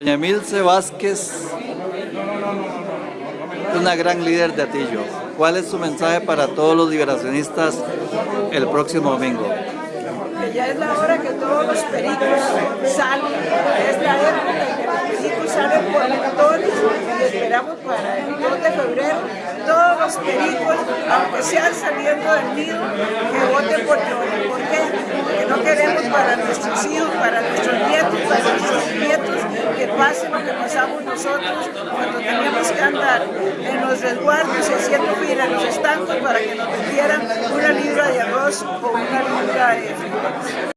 Doña Emilce Vázquez, una gran líder de Atillo. ¿Cuál es su mensaje para todos los liberacionistas el próximo domingo? Que ya es la hora que todos los pericos salen, es la época en que los pericos salen por montones y esperamos para el 2 de febrero todos los pericos, aunque sean saliendo del nido, que voten por Johnny. ¿Por qué? Porque no queremos para nuestros hijos, para nuestros nietos, para nuestros nietos, que pase lo que pasamos nosotros cuando teníamos que andar en los resguardos haciendo fila en los estancos para que nos vendieran una libra de arroz o una libra de frijoles.